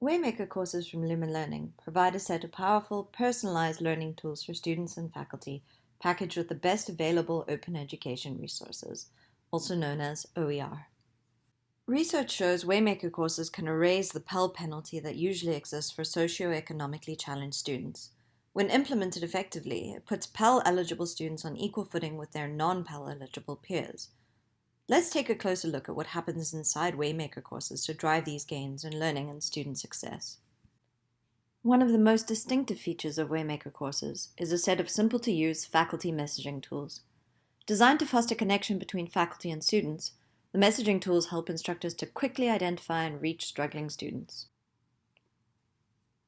Waymaker courses from Lumen Learning provide a set of powerful, personalized learning tools for students and faculty packaged with the best available open education resources, also known as OER. Research shows Waymaker courses can erase the Pell penalty that usually exists for socioeconomically challenged students. When implemented effectively, it puts Pell eligible students on equal footing with their non-Pell eligible peers. Let's take a closer look at what happens inside Waymaker courses to drive these gains in learning and student success. One of the most distinctive features of Waymaker courses is a set of simple-to-use faculty messaging tools. Designed to foster connection between faculty and students, the messaging tools help instructors to quickly identify and reach struggling students.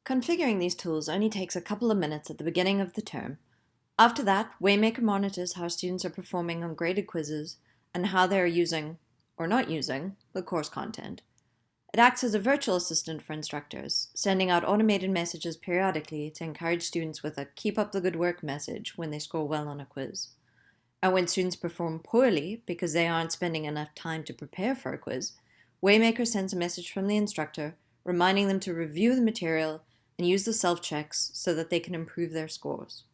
Configuring these tools only takes a couple of minutes at the beginning of the term. After that, Waymaker monitors how students are performing on graded quizzes and how they are using, or not using, the course content. It acts as a virtual assistant for instructors, sending out automated messages periodically to encourage students with a keep up the good work message when they score well on a quiz. And when students perform poorly because they aren't spending enough time to prepare for a quiz, Waymaker sends a message from the instructor reminding them to review the material and use the self-checks so that they can improve their scores.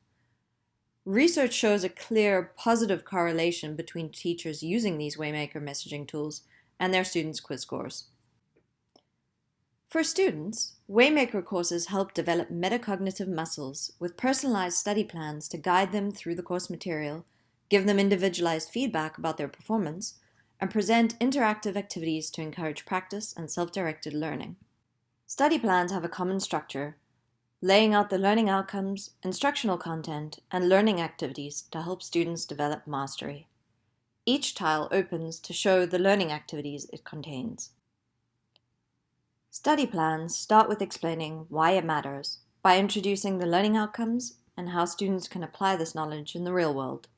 Research shows a clear positive correlation between teachers using these Waymaker messaging tools and their students' quiz scores. For students, Waymaker courses help develop metacognitive muscles with personalized study plans to guide them through the course material, give them individualized feedback about their performance, and present interactive activities to encourage practice and self-directed learning. Study plans have a common structure laying out the learning outcomes, instructional content, and learning activities to help students develop mastery. Each tile opens to show the learning activities it contains. Study plans start with explaining why it matters by introducing the learning outcomes and how students can apply this knowledge in the real world.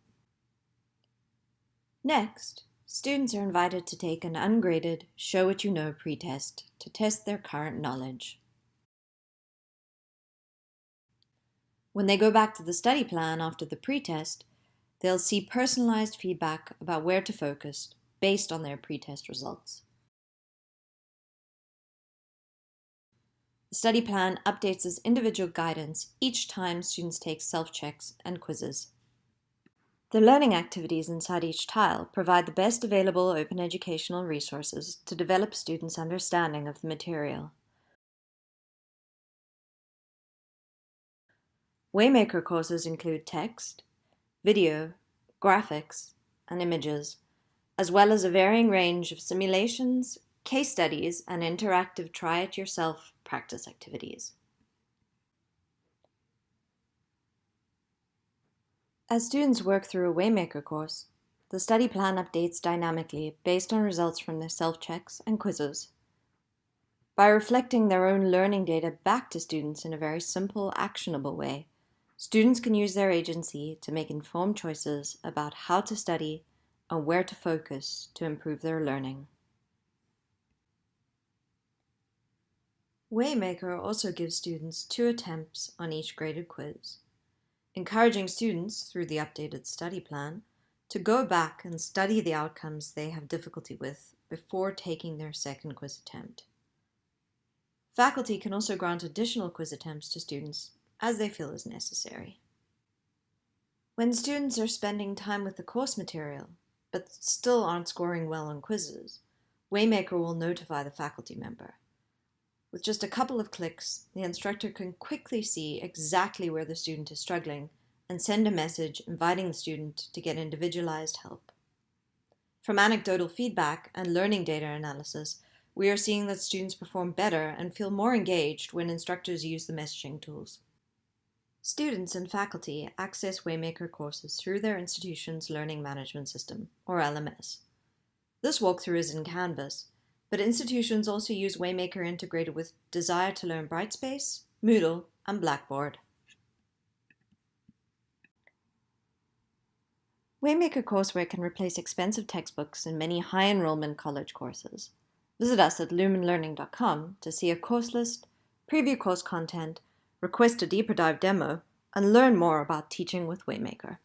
Next, students are invited to take an ungraded Show What You Know pretest to test their current knowledge. When they go back to the study plan after the pretest, they'll see personalized feedback about where to focus based on their pretest results. The study plan updates as individual guidance each time students take self-checks and quizzes. The learning activities inside each tile provide the best available open educational resources to develop students' understanding of the material. Waymaker courses include text, video, graphics, and images, as well as a varying range of simulations, case studies, and interactive try-it-yourself practice activities. As students work through a Waymaker course, the study plan updates dynamically based on results from their self-checks and quizzes. By reflecting their own learning data back to students in a very simple, actionable way, Students can use their agency to make informed choices about how to study and where to focus to improve their learning. Waymaker also gives students two attempts on each graded quiz, encouraging students through the updated study plan to go back and study the outcomes they have difficulty with before taking their second quiz attempt. Faculty can also grant additional quiz attempts to students as they feel is necessary. When students are spending time with the course material, but still aren't scoring well on quizzes, Waymaker will notify the faculty member. With just a couple of clicks, the instructor can quickly see exactly where the student is struggling and send a message inviting the student to get individualized help. From anecdotal feedback and learning data analysis, we are seeing that students perform better and feel more engaged when instructors use the messaging tools. Students and faculty access Waymaker courses through their institution's Learning Management System, or LMS. This walkthrough is in Canvas, but institutions also use Waymaker integrated with Desire2Learn Brightspace, Moodle, and Blackboard. Waymaker courseware can replace expensive textbooks in many high enrollment college courses. Visit us at lumenlearning.com to see a course list, preview course content, request a deeper dive demo, and learn more about teaching with Waymaker.